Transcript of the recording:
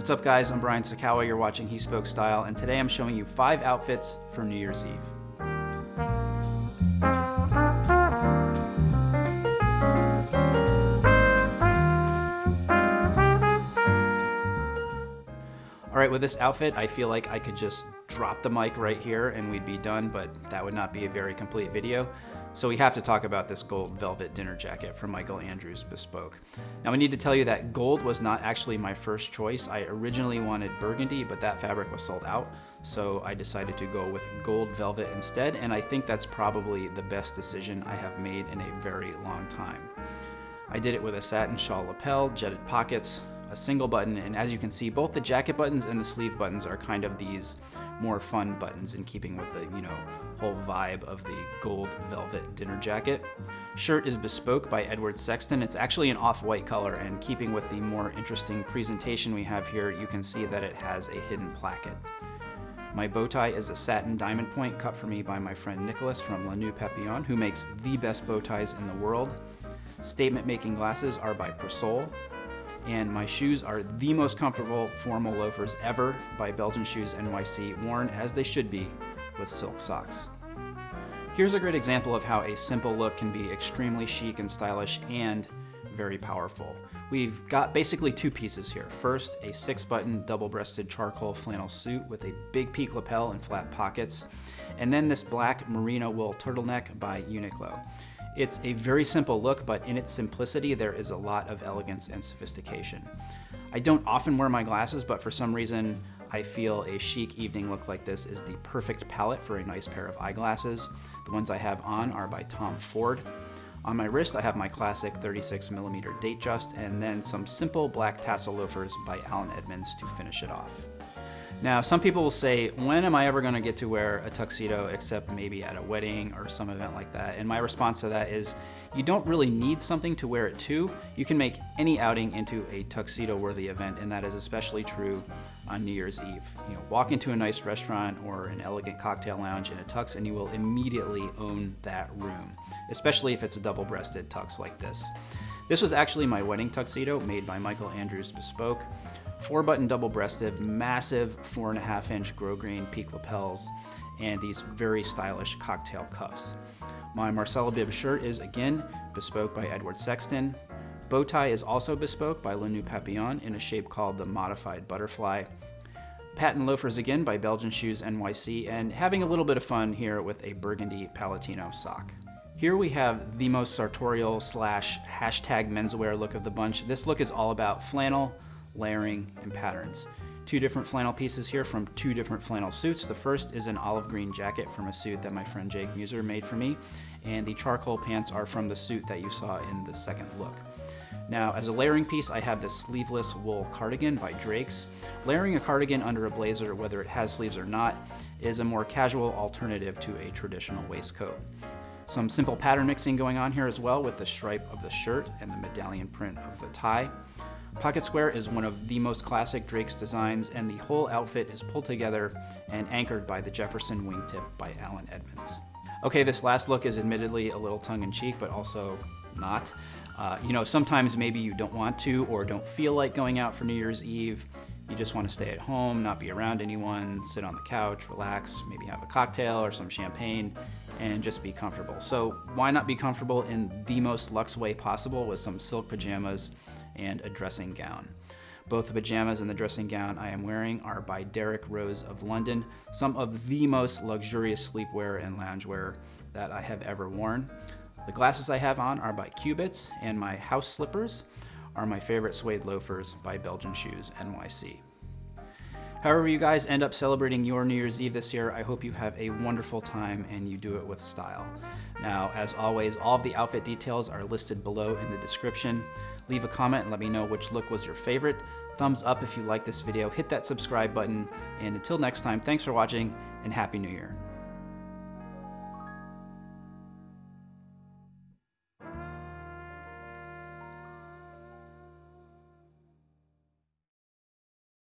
What's up guys, I'm Brian Sacawa, you're watching He Spoke Style, and today I'm showing you five outfits for New Year's Eve. All right, with this outfit, I feel like I could just drop the mic right here and we'd be done, but that would not be a very complete video. So we have to talk about this gold velvet dinner jacket from Michael Andrews Bespoke. Now I need to tell you that gold was not actually my first choice. I originally wanted burgundy, but that fabric was sold out. So I decided to go with gold velvet instead, and I think that's probably the best decision I have made in a very long time. I did it with a satin shawl lapel, jetted pockets, a single button, and as you can see, both the jacket buttons and the sleeve buttons are kind of these more fun buttons in keeping with the, you know, whole vibe of the gold velvet dinner jacket. Shirt is bespoke by Edward Sexton. It's actually an off-white color, and keeping with the more interesting presentation we have here, you can see that it has a hidden placket. My bow tie is a satin diamond point cut for me by my friend Nicholas from Le Noeud Papillon, who makes the best bow ties in the world. Statement making glasses are by Persol and my shoes are the most comfortable formal loafers ever by Belgian Shoes NYC, worn as they should be with silk socks. Here's a great example of how a simple look can be extremely chic and stylish and very powerful. We've got basically two pieces here. First, a six button double breasted charcoal flannel suit with a big peak lapel and flat pockets. And then this black merino wool turtleneck by Uniqlo. It's a very simple look, but in its simplicity, there is a lot of elegance and sophistication. I don't often wear my glasses, but for some reason, I feel a chic evening look like this is the perfect palette for a nice pair of eyeglasses. The ones I have on are by Tom Ford. On my wrist, I have my classic 36 millimeter Datejust, and then some simple black tassel loafers by Allen Edmonds to finish it off. Now, some people will say, when am I ever gonna get to wear a tuxedo except maybe at a wedding or some event like that? And my response to that is, you don't really need something to wear it to. You can make any outing into a tuxedo-worthy event, and that is especially true on New Year's Eve. You know, walk into a nice restaurant or an elegant cocktail lounge in a tux and you will immediately own that room, especially if it's a double-breasted tux like this. This was actually my wedding tuxedo made by Michael Andrews Bespoke. Four button double breasted, massive four and a half inch grosgrain peak lapels, and these very stylish cocktail cuffs. My Marcella Bib shirt is again bespoke by Edward Sexton. Bow tie is also bespoke by Le Noeud Papillon in a shape called the Modified Butterfly. Patent loafers again by Belgian Shoes NYC, and having a little bit of fun here with a burgundy Palatino sock. Here we have the most sartorial slash hashtag menswear look of the bunch. This look is all about flannel, layering, and patterns. Two different flannel pieces here from two different flannel suits. The first is an olive green jacket from a suit that my friend Jake Mueser made for me, and the charcoal pants are from the suit that you saw in the second look. Now, as a layering piece, I have this sleeveless wool cardigan by Drake's. Layering a cardigan under a blazer, whether it has sleeves or not, is a more casual alternative to a traditional waistcoat. Some simple pattern mixing going on here as well with the stripe of the shirt and the medallion print of the tie. Pocket Square is one of the most classic Drake's designs and the whole outfit is pulled together and anchored by the Jefferson wingtip by Allen Edmonds. Okay, this last look is admittedly a little tongue-in-cheek, but also not. Uh, you know, sometimes maybe you don't want to or don't feel like going out for New Year's Eve. You just want to stay at home, not be around anyone, sit on the couch, relax, maybe have a cocktail or some champagne, and just be comfortable. So why not be comfortable in the most luxe way possible with some silk pajamas and a dressing gown. Both the pajamas and the dressing gown I am wearing are by Derek Rose of London, some of the most luxurious sleepwear and loungewear that I have ever worn. The glasses I have on are by Cubitts, and my house slippers are my favorite suede loafers by Belgian Shoes NYC. However you guys end up celebrating your New Year's Eve this year, I hope you have a wonderful time and you do it with style. Now, as always, all of the outfit details are listed below in the description. Leave a comment and let me know which look was your favorite. Thumbs up if you like this video, hit that subscribe button, and until next time, thanks for watching and Happy New Year.